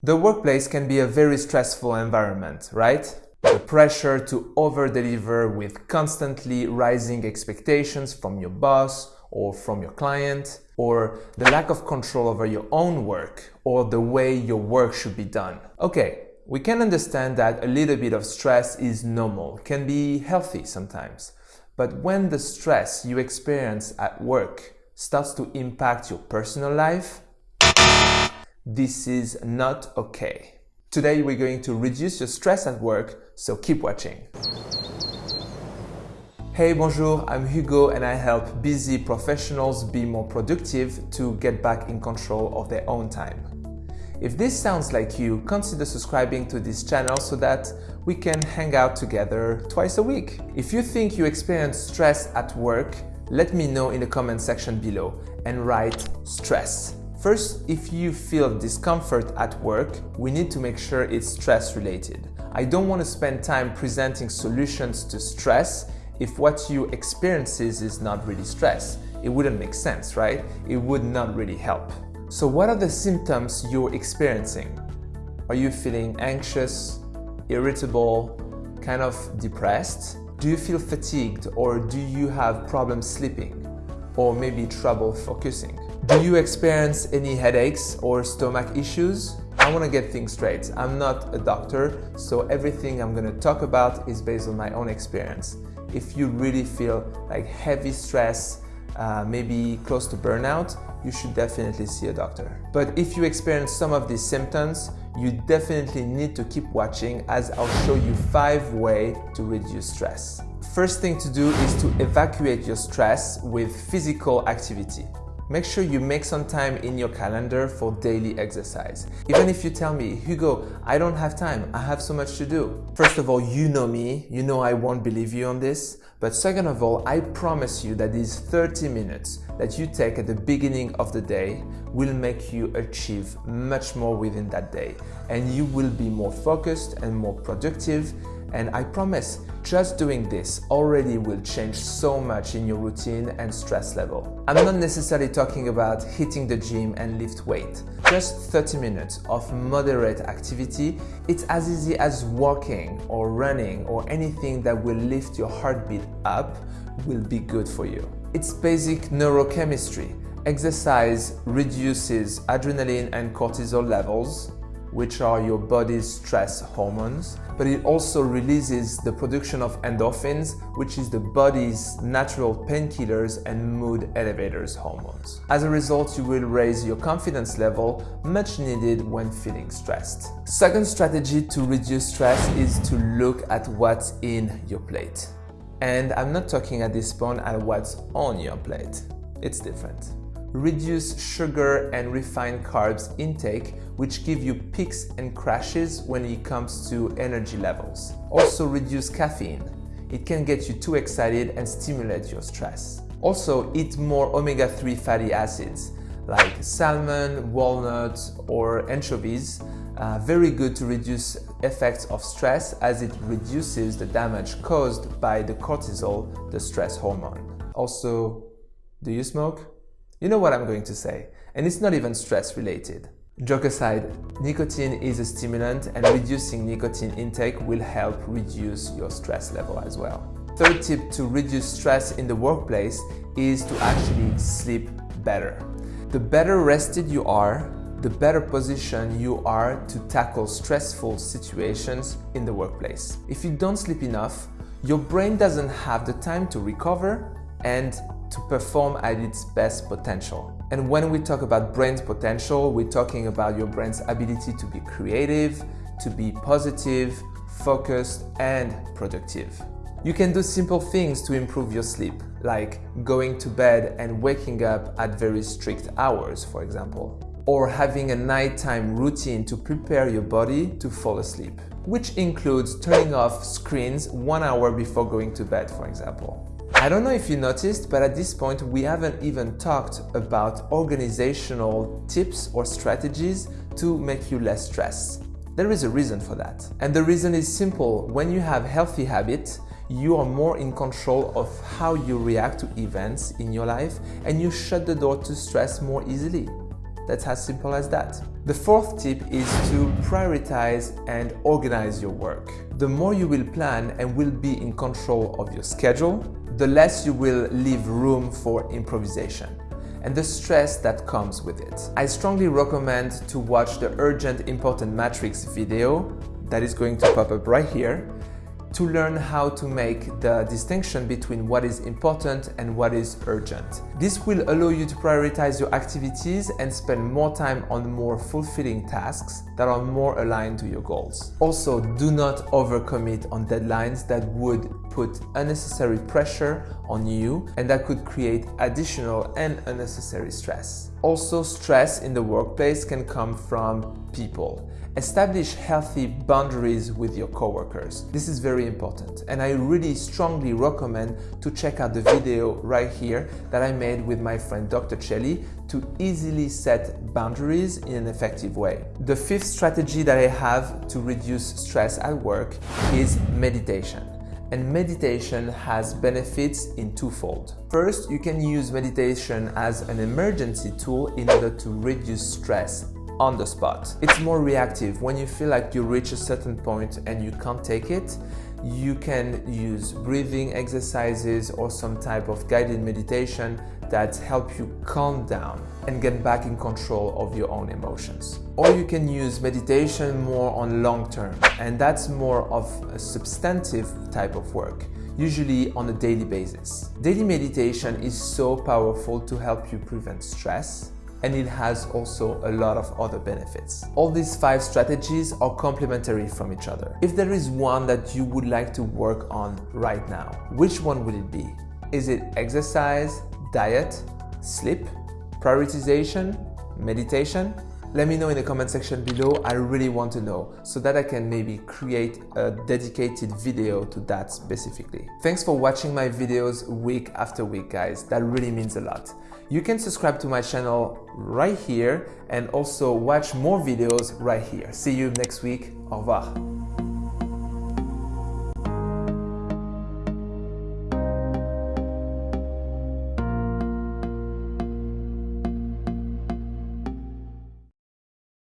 The workplace can be a very stressful environment, right? The pressure to over-deliver with constantly rising expectations from your boss or from your client, or the lack of control over your own work or the way your work should be done. Okay, we can understand that a little bit of stress is normal, can be healthy sometimes. But when the stress you experience at work starts to impact your personal life, this is not okay. Today we're going to reduce your stress at work, so keep watching. Hey, bonjour, I'm Hugo and I help busy professionals be more productive to get back in control of their own time. If this sounds like you, consider subscribing to this channel so that we can hang out together twice a week. If you think you experience stress at work, let me know in the comment section below and write stress First, if you feel discomfort at work, we need to make sure it's stress related. I don't want to spend time presenting solutions to stress if what you experience is not really stress. It wouldn't make sense, right? It would not really help. So what are the symptoms you're experiencing? Are you feeling anxious, irritable, kind of depressed? Do you feel fatigued or do you have problems sleeping? Or maybe trouble focusing? Do you experience any headaches or stomach issues? I want to get things straight. I'm not a doctor, so everything I'm going to talk about is based on my own experience. If you really feel like heavy stress, uh, maybe close to burnout, you should definitely see a doctor. But if you experience some of these symptoms, you definitely need to keep watching as I'll show you five ways to reduce stress. First thing to do is to evacuate your stress with physical activity make sure you make some time in your calendar for daily exercise. Even if you tell me, Hugo, I don't have time, I have so much to do. First of all, you know me, you know I won't believe you on this. But second of all, I promise you that these 30 minutes that you take at the beginning of the day will make you achieve much more within that day. And you will be more focused and more productive and I promise, just doing this already will change so much in your routine and stress level. I'm not necessarily talking about hitting the gym and lift weight. Just 30 minutes of moderate activity, it's as easy as walking or running or anything that will lift your heartbeat up will be good for you. It's basic neurochemistry. Exercise reduces adrenaline and cortisol levels, which are your body's stress hormones, but it also releases the production of endorphins, which is the body's natural painkillers and mood elevators hormones. As a result, you will raise your confidence level, much needed when feeling stressed. Second strategy to reduce stress is to look at what's in your plate. And I'm not talking at this point at what's on your plate. It's different reduce sugar and refined carbs intake, which give you peaks and crashes when it comes to energy levels. Also reduce caffeine. It can get you too excited and stimulate your stress. Also eat more omega-3 fatty acids like salmon, walnuts or anchovies. Uh, very good to reduce effects of stress as it reduces the damage caused by the cortisol, the stress hormone. Also, do you smoke? You know what I'm going to say, and it's not even stress related. Joke aside, nicotine is a stimulant and reducing nicotine intake will help reduce your stress level as well. Third tip to reduce stress in the workplace is to actually sleep better. The better rested you are, the better position you are to tackle stressful situations in the workplace. If you don't sleep enough, your brain doesn't have the time to recover and to perform at its best potential. And when we talk about brain's potential, we're talking about your brain's ability to be creative, to be positive, focused, and productive. You can do simple things to improve your sleep, like going to bed and waking up at very strict hours, for example. Or having a nighttime routine to prepare your body to fall asleep, which includes turning off screens one hour before going to bed, for example. I don't know if you noticed, but at this point we haven't even talked about organizational tips or strategies to make you less stressed. There is a reason for that. And the reason is simple. When you have healthy habits, you are more in control of how you react to events in your life and you shut the door to stress more easily. That's as simple as that. The fourth tip is to prioritize and organize your work. The more you will plan and will be in control of your schedule, the less you will leave room for improvisation and the stress that comes with it. I strongly recommend to watch the Urgent Important Matrix video that is going to pop up right here to learn how to make the distinction between what is important and what is urgent. This will allow you to prioritize your activities and spend more time on more fulfilling tasks that are more aligned to your goals. Also, do not overcommit on deadlines that would put unnecessary pressure on you and that could create additional and unnecessary stress. Also, stress in the workplace can come from people. Establish healthy boundaries with your coworkers. This is very important and I really strongly recommend to check out the video right here that I made with my friend Dr. Chelly to easily set boundaries in an effective way. The fifth strategy that I have to reduce stress at work is meditation and meditation has benefits in twofold. First, you can use meditation as an emergency tool in order to reduce stress on the spot. It's more reactive. When you feel like you reach a certain point and you can't take it, you can use breathing exercises or some type of guided meditation that help you calm down and get back in control of your own emotions. Or you can use meditation more on long term and that's more of a substantive type of work usually on a daily basis. Daily meditation is so powerful to help you prevent stress, and it has also a lot of other benefits. All these five strategies are complementary from each other. If there is one that you would like to work on right now, which one would it be? Is it exercise, diet, sleep, prioritization, meditation? Let me know in the comment section below, I really want to know, so that I can maybe create a dedicated video to that specifically. Thanks for watching my videos week after week, guys. That really means a lot. You can subscribe to my channel right here and also watch more videos right here. See you next week. Au revoir.